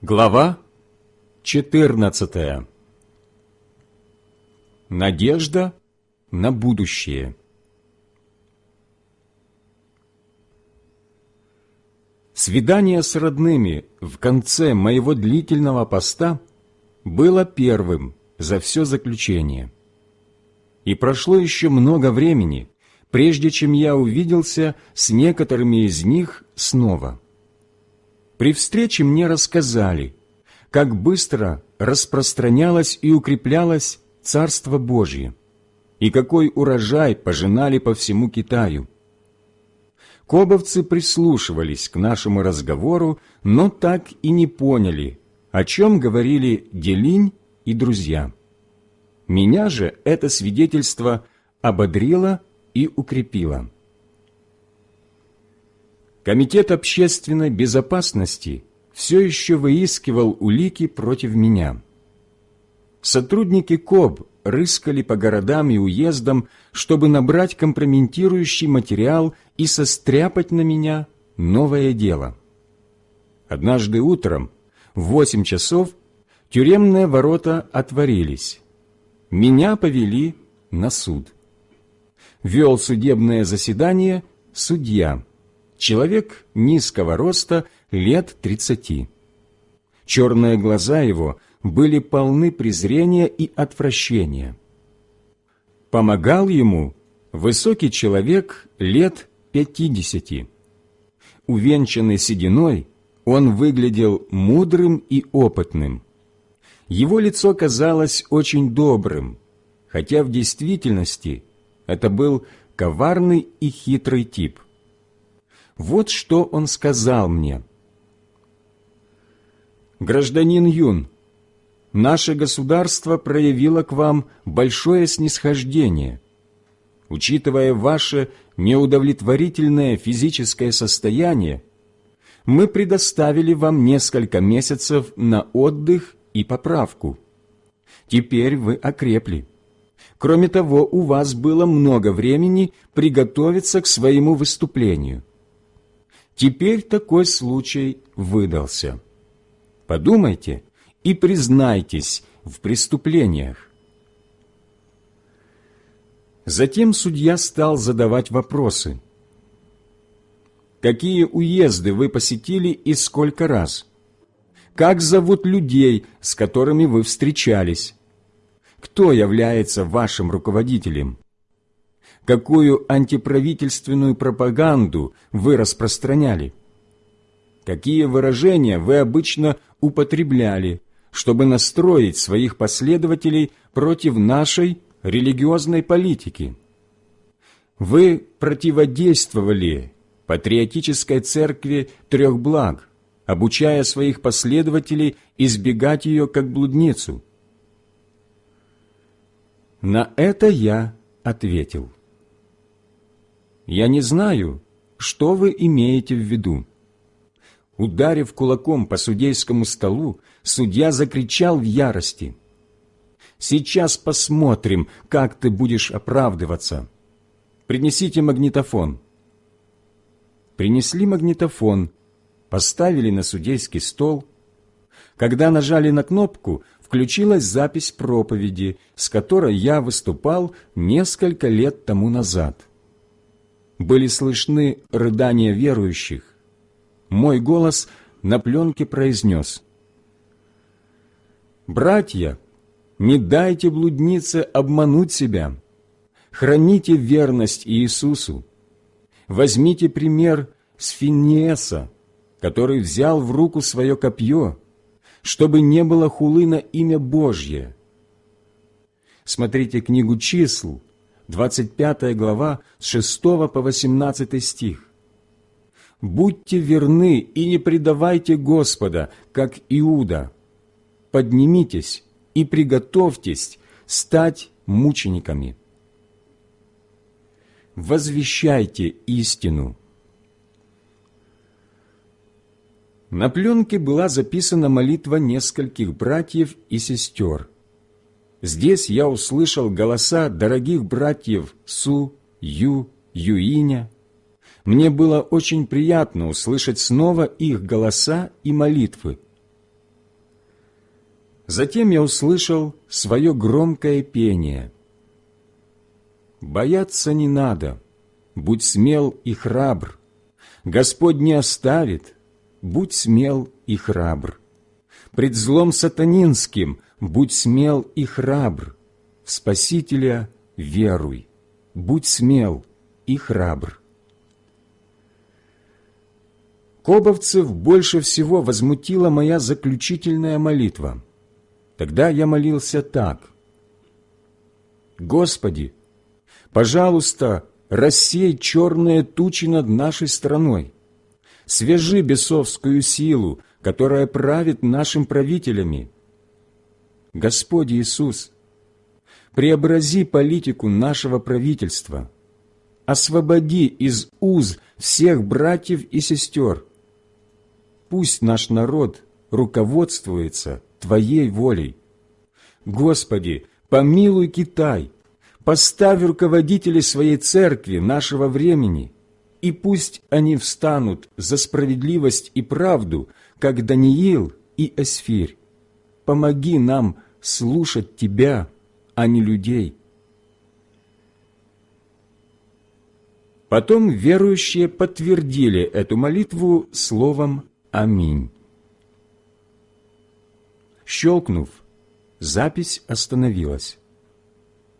Глава 14 Надежда на будущее. Свидание с родными в конце моего длительного поста было первым за все заключение. И прошло еще много времени, прежде чем я увиделся с некоторыми из них снова – при встрече мне рассказали, как быстро распространялось и укреплялось Царство Божье, и какой урожай пожинали по всему Китаю. Кобовцы прислушивались к нашему разговору, но так и не поняли, о чем говорили Делинь и друзья. Меня же это свидетельство ободрило и укрепило. Комитет общественной безопасности все еще выискивал улики против меня. Сотрудники КОБ рыскали по городам и уездам, чтобы набрать компрометирующий материал и состряпать на меня новое дело. Однажды утром в восемь часов тюремные ворота отворились. Меня повели на суд. Вел судебное заседание судья – Человек низкого роста, лет тридцати. Черные глаза его были полны презрения и отвращения. Помогал ему высокий человек лет пятидесяти. Увенчанный сединой, он выглядел мудрым и опытным. Его лицо казалось очень добрым, хотя в действительности это был коварный и хитрый тип. Вот что он сказал мне. «Гражданин Юн, наше государство проявило к вам большое снисхождение. Учитывая ваше неудовлетворительное физическое состояние, мы предоставили вам несколько месяцев на отдых и поправку. Теперь вы окрепли. Кроме того, у вас было много времени приготовиться к своему выступлению. Теперь такой случай выдался. Подумайте и признайтесь в преступлениях. Затем судья стал задавать вопросы. Какие уезды вы посетили и сколько раз? Как зовут людей, с которыми вы встречались? Кто является вашим руководителем? Какую антиправительственную пропаганду вы распространяли, какие выражения вы обычно употребляли, чтобы настроить своих последователей против нашей религиозной политики. Вы противодействовали патриотической церкви трех благ, обучая своих последователей избегать ее как блудницу. На это я ответил – я не знаю, что вы имеете в виду. Ударив кулаком по судейскому столу, судья закричал в ярости. «Сейчас посмотрим, как ты будешь оправдываться. Принесите магнитофон». Принесли магнитофон, поставили на судейский стол. Когда нажали на кнопку, включилась запись проповеди, с которой я выступал несколько лет тому назад были слышны рыдания верующих. Мой голос на пленке произнес «Братья, не дайте блуднице обмануть себя, храните верность Иисусу, возьмите пример с Финеса, который взял в руку свое копье, чтобы не было хулы на имя Божье. Смотрите книгу числ, 25 глава, с 6 по 18 стих. «Будьте верны и не предавайте Господа, как Иуда. Поднимитесь и приготовьтесь стать мучениками. Возвещайте истину». На пленке была записана молитва нескольких братьев и сестер – Здесь я услышал голоса дорогих братьев Су, Ю, Юиня. Мне было очень приятно услышать снова их голоса и молитвы. Затем я услышал свое громкое пение. «Бояться не надо, будь смел и храбр. Господь не оставит, будь смел и храбр. Пред злом сатанинским будь смел и храбр. В Спасителя веруй, будь смел и храбр. Кобовцев больше всего возмутила моя заключительная молитва. Тогда я молился так. «Господи, пожалуйста, рассей черные тучи над нашей страной, свяжи бесовскую силу, которая правит нашим правителями. Господи Иисус, преобрази политику нашего правительства, освободи из уз всех братьев и сестер. Пусть наш народ руководствуется Твоей волей. Господи, помилуй Китай, поставь руководителей своей церкви нашего времени, и пусть они встанут за справедливость и правду, как Даниил и Эсфирь. Помоги нам слушать Тебя, а не людей. Потом верующие подтвердили эту молитву словом «Аминь». Щелкнув, запись остановилась.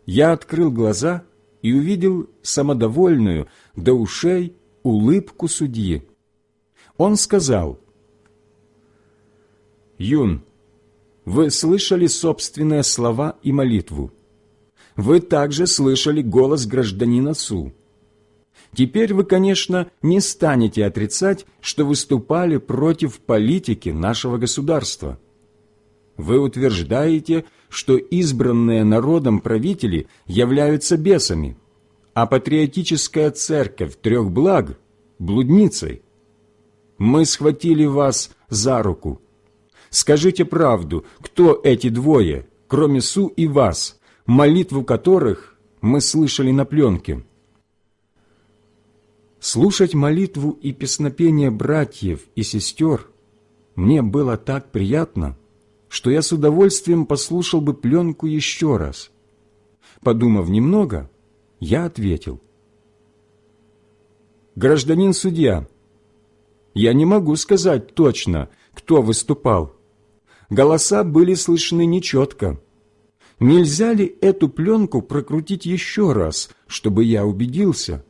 Я открыл глаза и увидел самодовольную до ушей улыбку судьи. Он сказал, «Юн, вы слышали собственные слова и молитву. Вы также слышали голос гражданина Су. Теперь вы, конечно, не станете отрицать, что выступали против политики нашего государства. Вы утверждаете, что избранные народом правители являются бесами, а патриотическая церковь трех благ – блудницей. Мы схватили вас за руку – Скажите правду, кто эти двое, кроме Су и вас, молитву которых мы слышали на пленке? Слушать молитву и песнопение братьев и сестер мне было так приятно, что я с удовольствием послушал бы пленку еще раз. Подумав немного, я ответил. «Гражданин судья, я не могу сказать точно, кто выступал, голоса были слышны нечетко. Нельзя ли эту пленку прокрутить еще раз, чтобы я убедился?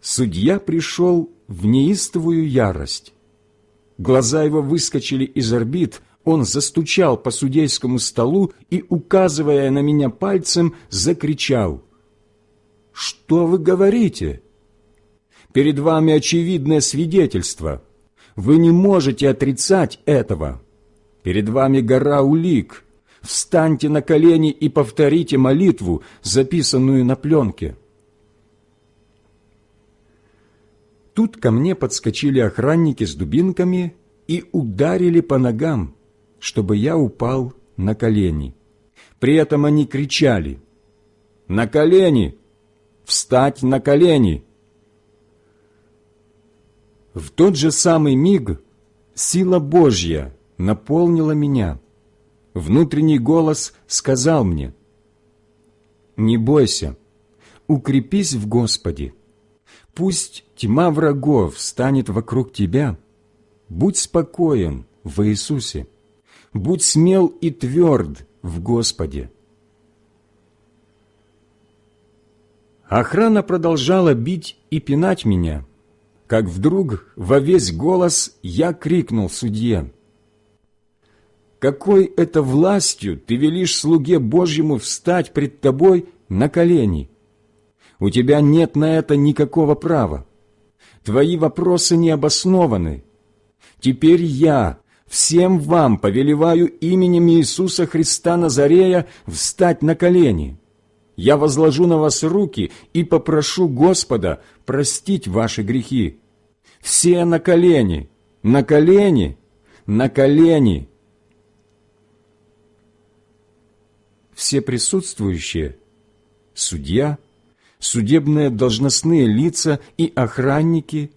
Судья пришел в неистовую ярость. Глаза его выскочили из орбит, он застучал по судейскому столу и, указывая на меня пальцем, закричал. «Что вы говорите? Перед вами очевидное свидетельство. Вы не можете отрицать этого. Перед вами гора улик. Встаньте на колени и повторите молитву, записанную на пленке. Тут ко мне подскочили охранники с дубинками и ударили по ногам, чтобы я упал на колени. При этом они кричали «На колени! Встать на колени!» В тот же самый миг сила Божья наполнила меня. Внутренний голос сказал мне, «Не бойся, укрепись в Господе. Пусть тьма врагов станет вокруг тебя. Будь спокоен в Иисусе. Будь смел и тверд в Господе». Охрана продолжала бить и пинать меня – как вдруг во весь голос я крикнул судье, «Какой это властью ты велишь слуге Божьему встать пред тобой на колени? У тебя нет на это никакого права. Твои вопросы не обоснованы. Теперь я всем вам повелеваю именем Иисуса Христа Назарея встать на колени. Я возложу на вас руки и попрошу Господа простить ваши грехи, все на колени, на колени, на колени. Все присутствующие, судья, судебные должностные лица и охранники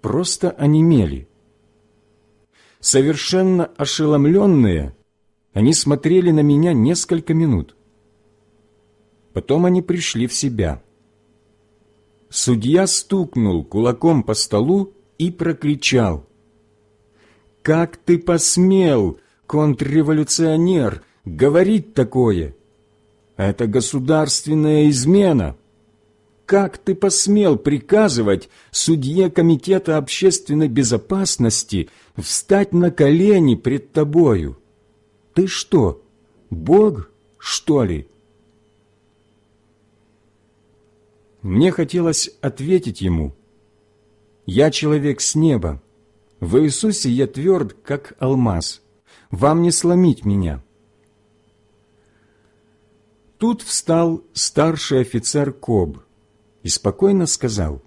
просто онемели. Совершенно ошеломленные, они смотрели на меня несколько минут. Потом они пришли в себя. Судья стукнул кулаком по столу и прокричал. «Как ты посмел, контрреволюционер, говорить такое? Это государственная измена!» как ты посмел приказывать судье Комитета общественной безопасности встать на колени пред тобою? Ты что, Бог, что ли?» Мне хотелось ответить ему, «Я человек с неба, в Иисусе я тверд, как алмаз, вам не сломить меня». Тут встал старший офицер Коб – и спокойно сказал,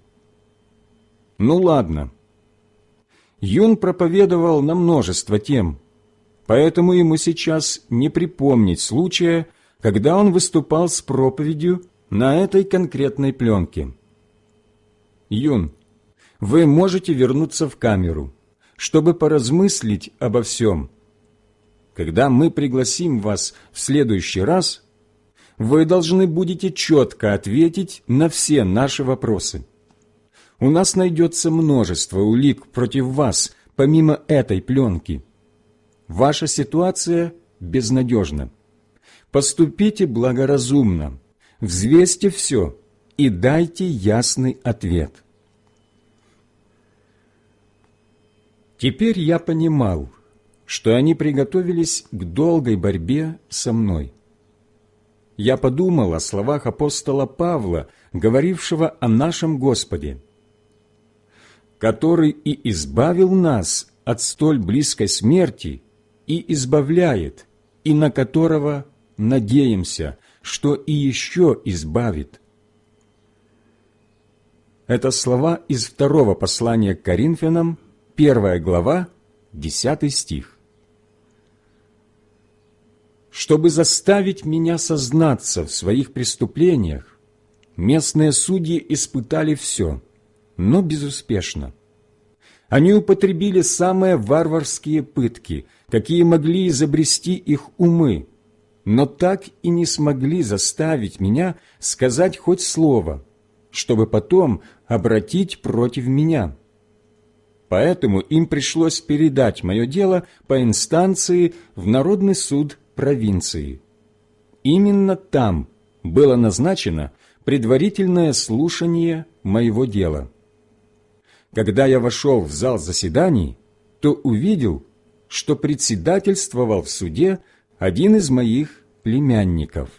«Ну ладно». Юн проповедовал на множество тем, поэтому ему сейчас не припомнить случая, когда он выступал с проповедью на этой конкретной пленке. Юн, вы можете вернуться в камеру, чтобы поразмыслить обо всем. Когда мы пригласим вас в следующий раз, вы должны будете четко ответить на все наши вопросы. У нас найдется множество улик против вас, помимо этой пленки. Ваша ситуация безнадежна. Поступите благоразумно, взвесьте все и дайте ясный ответ. Теперь я понимал, что они приготовились к долгой борьбе со мной я подумал о словах апостола Павла, говорившего о нашем Господе, который и избавил нас от столь близкой смерти и избавляет, и на которого надеемся, что и еще избавит. Это слова из второго послания к Коринфянам, первая глава, десятый стих чтобы заставить меня сознаться в своих преступлениях, местные судьи испытали все, но безуспешно. Они употребили самые варварские пытки, какие могли изобрести их умы, но так и не смогли заставить меня сказать хоть слово, чтобы потом обратить против меня. Поэтому им пришлось передать мое дело по инстанции в Народный суд провинции. Именно там было назначено предварительное слушание моего дела. Когда я вошел в зал заседаний, то увидел, что председательствовал в суде один из моих племянников.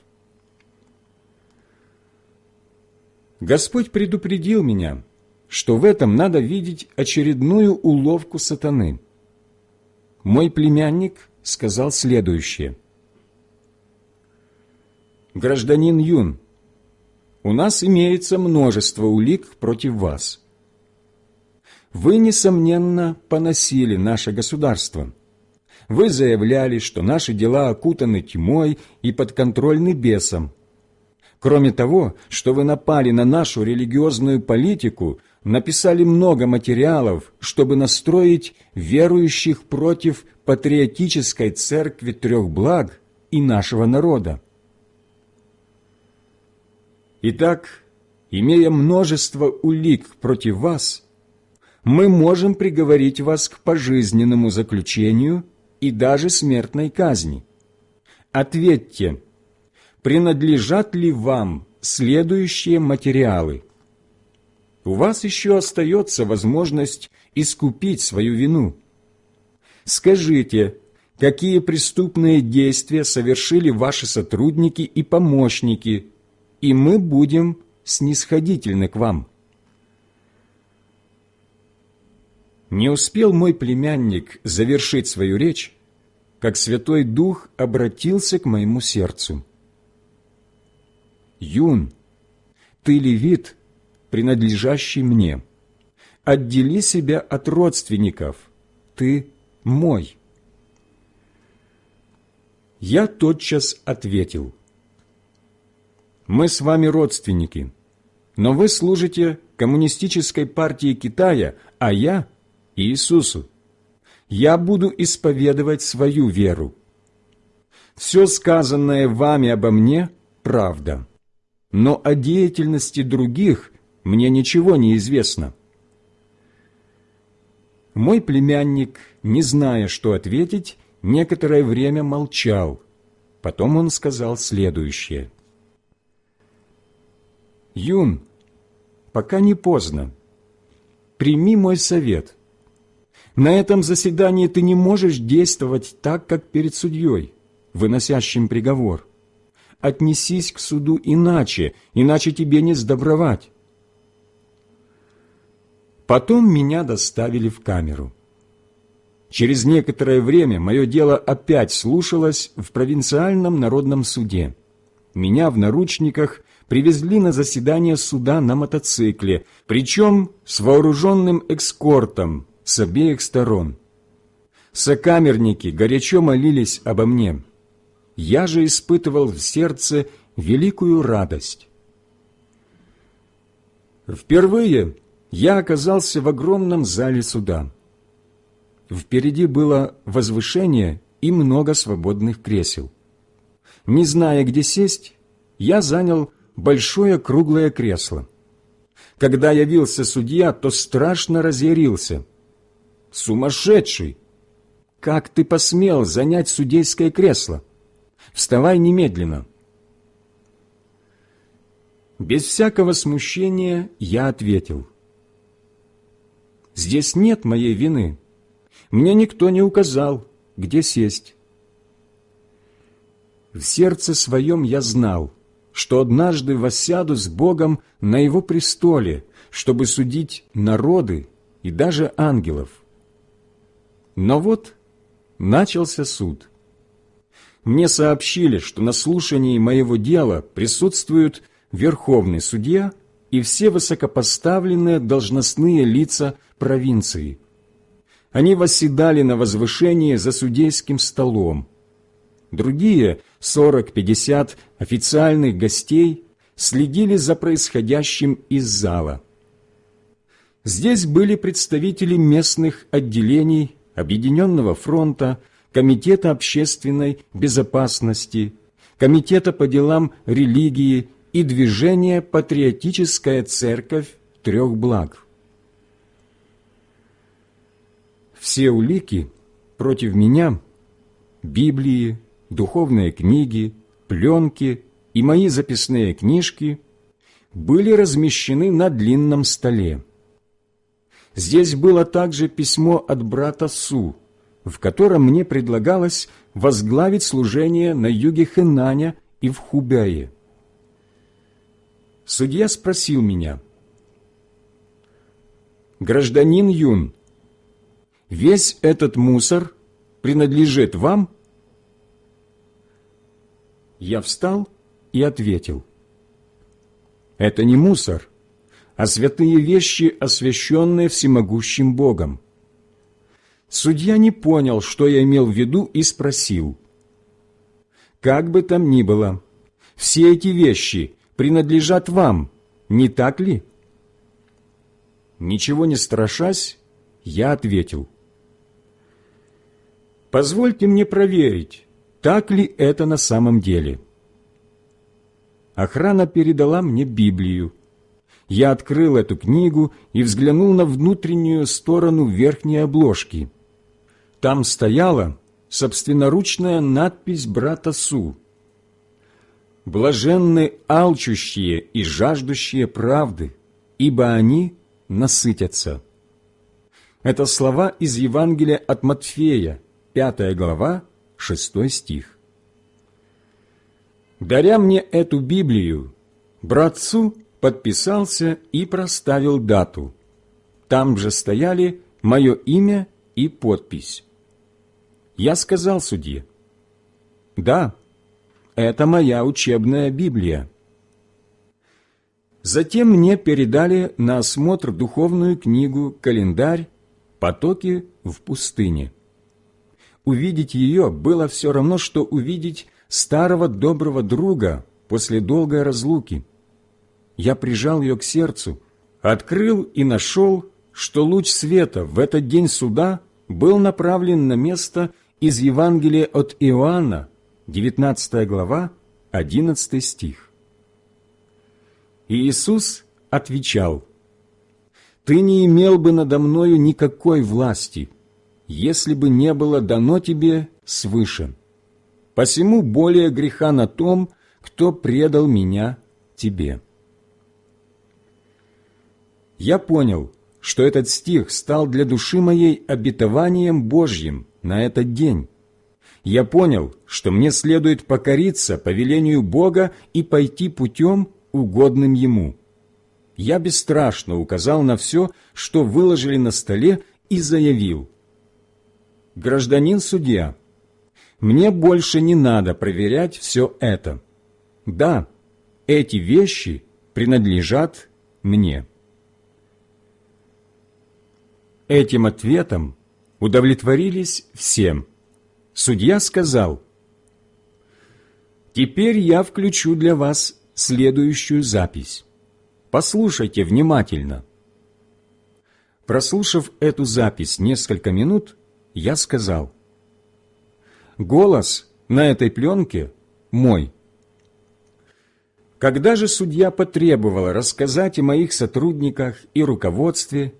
Господь предупредил меня, что в этом надо видеть очередную уловку сатаны. Мой племянник сказал следующее – гражданин Юн, у нас имеется множество улик против вас. Вы, несомненно, поносили наше государство. Вы заявляли, что наши дела окутаны тьмой и подконтрольны бесам. Кроме того, что вы напали на нашу религиозную политику, написали много материалов, чтобы настроить верующих против патриотической церкви трех благ и нашего народа. Итак, имея множество улик против вас, мы можем приговорить вас к пожизненному заключению и даже смертной казни. Ответьте, принадлежат ли вам следующие материалы? У вас еще остается возможность искупить свою вину. Скажите, какие преступные действия совершили ваши сотрудники и помощники – и мы будем снисходительны к вам». Не успел мой племянник завершить свою речь, как Святой Дух обратился к моему сердцу. «Юн, ты левит, принадлежащий мне. Отдели себя от родственников, ты мой». Я тотчас ответил – мы с вами родственники, но вы служите коммунистической партии Китая, а я – Иисусу. Я буду исповедовать свою веру. Все сказанное вами обо мне – правда, но о деятельности других мне ничего не известно. Мой племянник, не зная, что ответить, некоторое время молчал. Потом он сказал следующее. «Юн, пока не поздно. Прими мой совет. На этом заседании ты не можешь действовать так, как перед судьей, выносящим приговор. Отнесись к суду иначе, иначе тебе не сдобровать. Потом меня доставили в камеру. Через некоторое время мое дело опять слушалось в провинциальном народном суде. Меня в наручниках привезли на заседание суда на мотоцикле, причем с вооруженным экскортом с обеих сторон. Сокамерники горячо молились обо мне. Я же испытывал в сердце великую радость. Впервые я оказался в огромном зале суда. Впереди было возвышение и много свободных кресел. Не зная, где сесть, я занял большое круглое кресло. Когда явился судья, то страшно разъярился. «Сумасшедший! Как ты посмел занять судейское кресло? Вставай немедленно!» Без всякого смущения я ответил – Здесь нет моей вины. Мне никто не указал, где сесть. В сердце своем я знал, что однажды воссяду с Богом на Его престоле, чтобы судить народы и даже ангелов. Но вот начался суд. Мне сообщили, что на слушании моего дела присутствуют верховный судья и все высокопоставленные должностные лица провинции. Они восседали на возвышении за судейским столом. Другие, сорок-пятьдесят официальных гостей, следили за происходящим из зала. Здесь были представители местных отделений Объединенного фронта, Комитета общественной безопасности, Комитета по делам религии и движения «Патриотическая церковь трех благ». все улики против меня, Библии, духовные книги, пленки и мои записные книжки были размещены на длинном столе. Здесь было также письмо от брата Су, в котором мне предлагалось возглавить служение на юге Хэнаня и в Хубяе. Судья спросил меня, «Гражданин Юн, весь этот мусор принадлежит вам? Я встал и ответил, это не мусор, а святые вещи, освященные всемогущим Богом. Судья не понял, что я имел в виду, и спросил, «Как бы там ни было, все эти вещи принадлежат вам, не так ли?» Ничего не страшась, я ответил, Позвольте мне проверить, так ли это на самом деле. Охрана передала мне Библию. Я открыл эту книгу и взглянул на внутреннюю сторону верхней обложки. Там стояла собственноручная надпись брата Су. «Блаженны алчущие и жаждущие правды, ибо они насытятся». Это слова из Евангелия от Матфея, Пятая глава, шестой стих. Даря мне эту Библию, братцу подписался и проставил дату. Там же стояли мое имя и подпись. Я сказал судье, «Да, это моя учебная Библия». Затем мне передали на осмотр духовную книгу «Календарь. Потоки в пустыне». Увидеть ее было все равно, что увидеть старого доброго друга после долгой разлуки. Я прижал ее к сердцу, открыл и нашел, что луч света в этот день суда был направлен на место из Евангелия от Иоанна, 19 глава, 11 стих. И Иисус отвечал, «Ты не имел бы надо мною никакой власти, если бы не было дано тебе свыше. Посему более греха на том, кто предал меня тебе». Я понял, что этот стих стал для души моей обетованием Божьим на этот день. Я понял, что мне следует покориться повелению Бога и пойти путем, угодным Ему. Я бесстрашно указал на все, что выложили на столе, и заявил. «Гражданин-судья, мне больше не надо проверять все это. Да, эти вещи принадлежат мне». Этим ответом удовлетворились всем. Судья сказал, «Теперь я включу для вас следующую запись. Послушайте внимательно». Прослушав эту запись несколько минут, я сказал, «Голос на этой пленке мой». Когда же судья потребовал рассказать о моих сотрудниках и руководстве,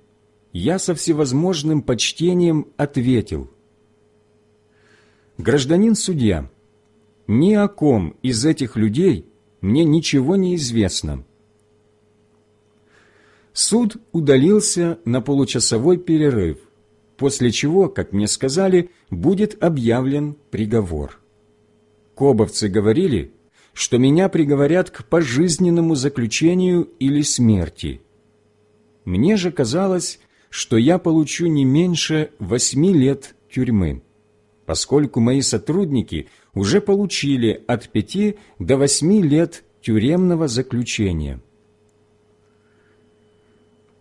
я со всевозможным почтением ответил. «Гражданин-судья, ни о ком из этих людей мне ничего не известно». Суд удалился на получасовой перерыв, после чего, как мне сказали, будет объявлен приговор. Кобовцы говорили, что меня приговорят к пожизненному заключению или смерти. Мне же казалось, что я получу не меньше восьми лет тюрьмы, поскольку мои сотрудники уже получили от пяти до восьми лет тюремного заключения.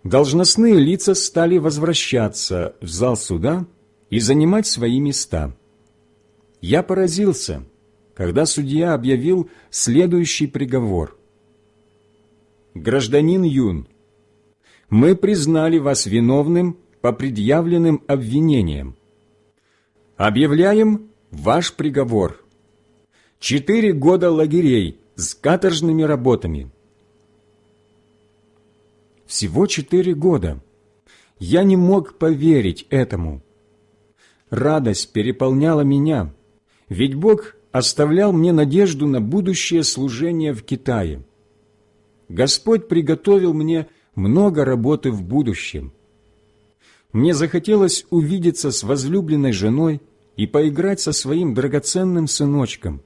Должностные лица стали возвращаться в зал суда и занимать свои места. Я поразился, когда судья объявил следующий приговор. «Гражданин Юн, мы признали вас виновным по предъявленным обвинениям. Объявляем ваш приговор. Четыре года лагерей с каторжными работами. Всего четыре года. Я не мог поверить этому. Радость переполняла меня, ведь Бог оставлял мне надежду на будущее служение в Китае. Господь приготовил мне много работы в будущем. Мне захотелось увидеться с возлюбленной женой и поиграть со своим драгоценным сыночком.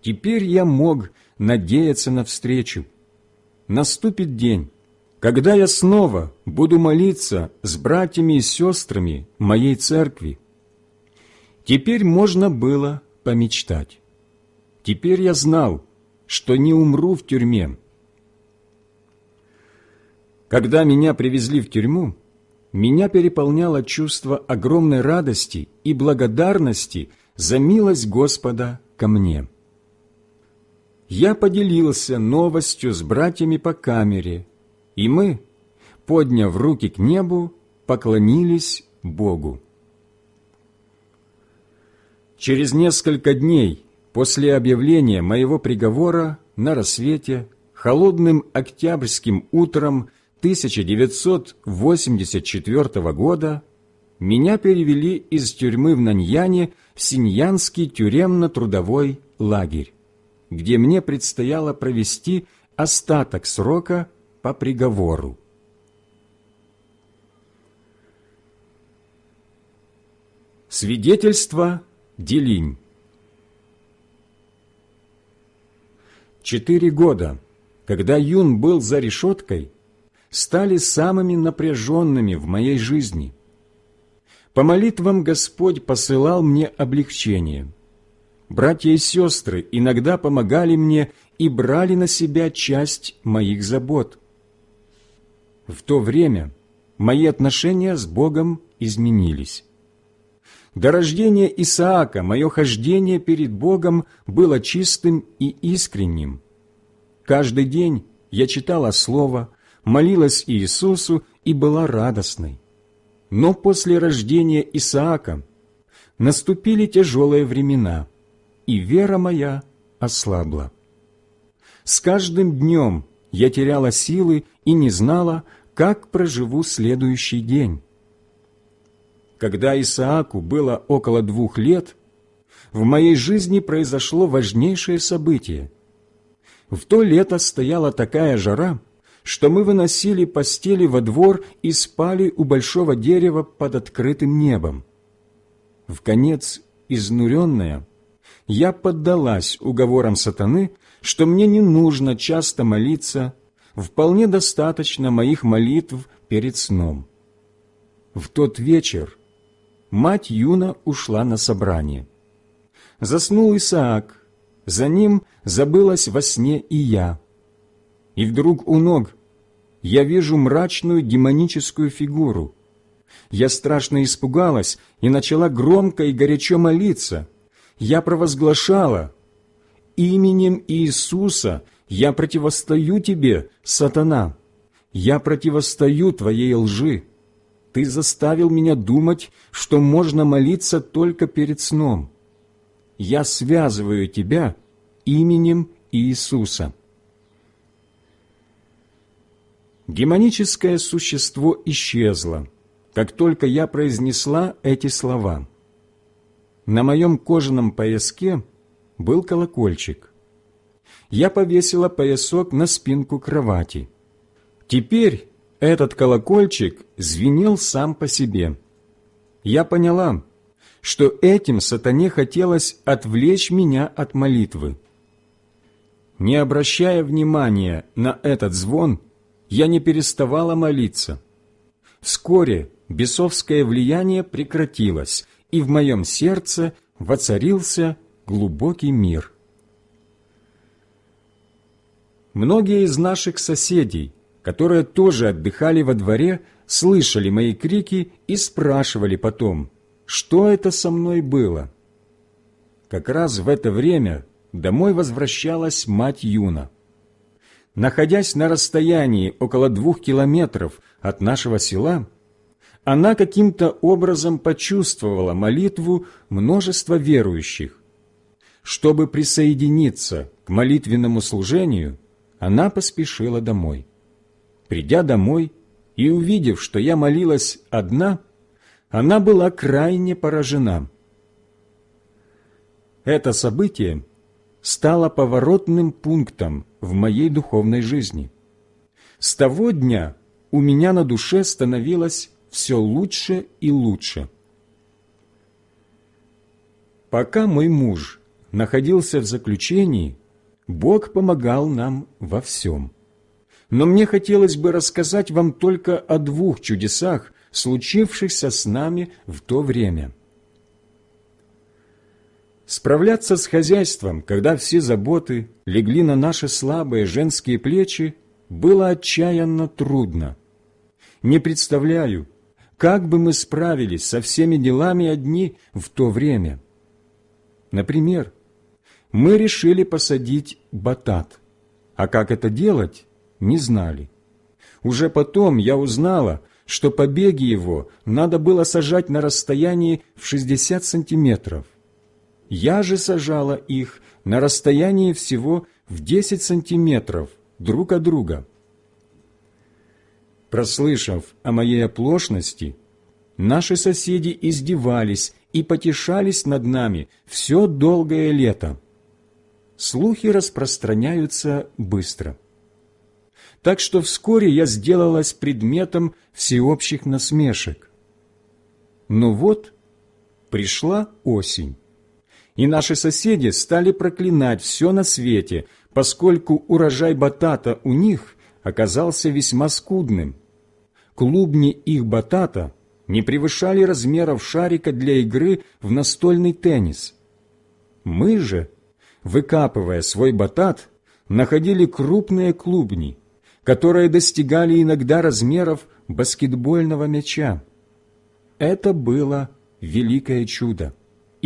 Теперь я мог надеяться на встречу. Наступит день, когда я снова буду молиться с братьями и сестрами моей церкви. Теперь можно было помечтать. Теперь я знал, что не умру в тюрьме, когда меня привезли в тюрьму, меня переполняло чувство огромной радости и благодарности за милость Господа ко мне. Я поделился новостью с братьями по камере, и мы, подняв руки к небу, поклонились Богу. Через несколько дней после объявления моего приговора на рассвете, холодным октябрьским утром 1984 года меня перевели из тюрьмы в Наньяне в Синьянский тюремно-трудовой лагерь, где мне предстояло провести остаток срока по приговору. Свидетельство Делинь Четыре года, когда Юн был за решеткой, стали самыми напряженными в моей жизни. По молитвам Господь посылал мне облегчение. Братья и сестры иногда помогали мне и брали на себя часть моих забот. В то время мои отношения с Богом изменились. До рождения Исаака мое хождение перед Богом было чистым и искренним. Каждый день я читала Слово, молилась Иисусу и была радостной. Но после рождения Исаака наступили тяжелые времена, и вера моя ослабла. С каждым днем я теряла силы и не знала, как проживу следующий день. Когда Исааку было около двух лет, в моей жизни произошло важнейшее событие. В то лето стояла такая жара, что мы выносили постели во двор и спали у большого дерева под открытым небом. В конец изнуренная, я поддалась уговорам сатаны, что мне не нужно часто молиться, вполне достаточно моих молитв перед сном. В тот вечер мать Юна ушла на собрание. Заснул Исаак, за ним забылась во сне и я. И вдруг у ног я вижу мрачную демоническую фигуру. Я страшно испугалась и начала громко и горячо молиться. Я провозглашала, «Именем Иисуса я противостою тебе, сатана, я противостою твоей лжи. Ты заставил меня думать, что можно молиться только перед сном. Я связываю тебя именем Иисуса». Демоническое существо исчезло, как только я произнесла эти слова. На моем кожаном пояске был колокольчик. Я повесила поясок на спинку кровати. Теперь этот колокольчик звенел сам по себе. Я поняла, что этим сатане хотелось отвлечь меня от молитвы. Не обращая внимания на этот звон, я не переставала молиться. Вскоре бесовское влияние прекратилось, и в моем сердце воцарился глубокий мир. Многие из наших соседей, которые тоже отдыхали во дворе, слышали мои крики и спрашивали потом, что это со мной было. Как раз в это время домой возвращалась мать Юна находясь на расстоянии около двух километров от нашего села, она каким-то образом почувствовала молитву множества верующих. Чтобы присоединиться к молитвенному служению, она поспешила домой. Придя домой и увидев, что я молилась одна, она была крайне поражена. Это событие стало поворотным пунктом в моей духовной жизни. С того дня у меня на душе становилось все лучше и лучше. Пока мой муж находился в заключении, Бог помогал нам во всем. Но мне хотелось бы рассказать вам только о двух чудесах, случившихся с нами в то время – Справляться с хозяйством, когда все заботы легли на наши слабые женские плечи, было отчаянно трудно. Не представляю, как бы мы справились со всеми делами одни в то время. Например, мы решили посадить батат, а как это делать, не знали. Уже потом я узнала, что побеги его надо было сажать на расстоянии в 60 сантиметров. Я же сажала их на расстоянии всего в десять сантиметров друг от друга. Прослышав о моей оплошности, наши соседи издевались и потешались над нами все долгое лето. Слухи распространяются быстро. Так что вскоре я сделалась предметом всеобщих насмешек. Но вот пришла осень и наши соседи стали проклинать все на свете, поскольку урожай батата у них оказался весьма скудным. Клубни их батата не превышали размеров шарика для игры в настольный теннис. Мы же, выкапывая свой батат, находили крупные клубни, которые достигали иногда размеров баскетбольного мяча. Это было великое чудо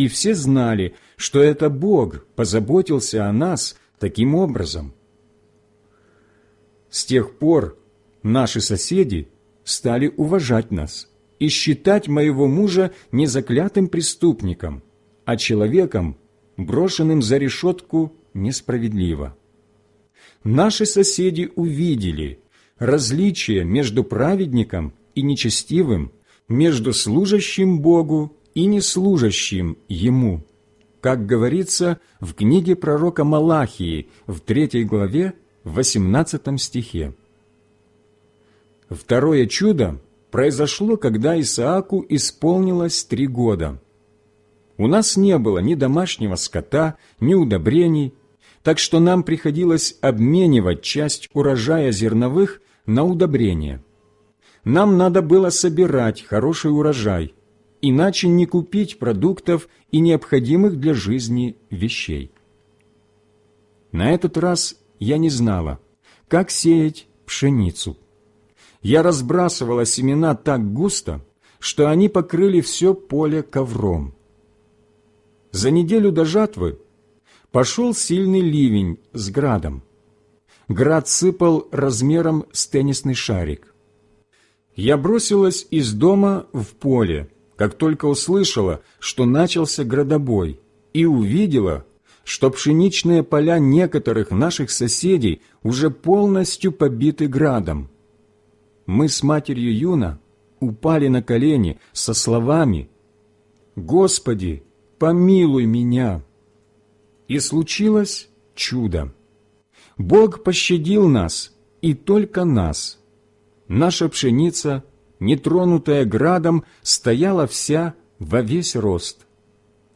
и все знали, что это Бог позаботился о нас таким образом. С тех пор наши соседи стали уважать нас и считать моего мужа не заклятым преступником, а человеком, брошенным за решетку несправедливо. Наши соседи увидели различие между праведником и нечестивым, между служащим Богу и неслужащим Ему, как говорится в книге пророка Малахии в третьей главе, в 18 стихе. Второе чудо произошло, когда Исааку исполнилось три года. У нас не было ни домашнего скота, ни удобрений, так что нам приходилось обменивать часть урожая зерновых на удобрения. Нам надо было собирать хороший урожай, иначе не купить продуктов и необходимых для жизни вещей. На этот раз я не знала, как сеять пшеницу. Я разбрасывала семена так густо, что они покрыли все поле ковром. За неделю до жатвы пошел сильный ливень с градом. Град сыпал размером с теннисный шарик. Я бросилась из дома в поле, как только услышала, что начался градобой, и увидела, что пшеничные поля некоторых наших соседей уже полностью побиты градом. Мы с матерью Юна упали на колени со словами «Господи, помилуй меня!» И случилось чудо. Бог пощадил нас, и только нас. Наша пшеница, нетронутая градом, стояла вся во весь рост.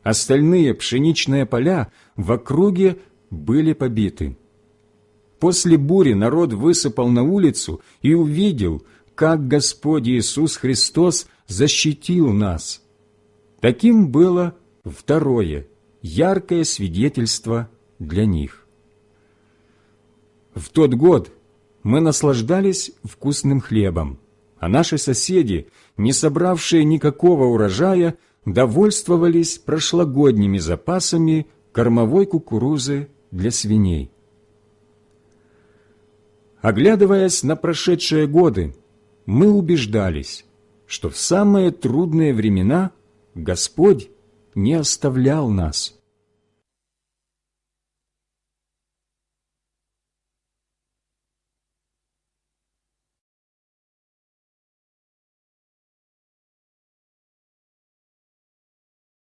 Остальные пшеничные поля в округе были побиты. После бури народ высыпал на улицу и увидел, как Господь Иисус Христос защитил нас. Таким было второе, яркое свидетельство для них. В тот год мы наслаждались вкусным хлебом, а наши соседи, не собравшие никакого урожая, довольствовались прошлогодними запасами кормовой кукурузы для свиней. Оглядываясь на прошедшие годы, мы убеждались, что в самые трудные времена Господь не оставлял нас.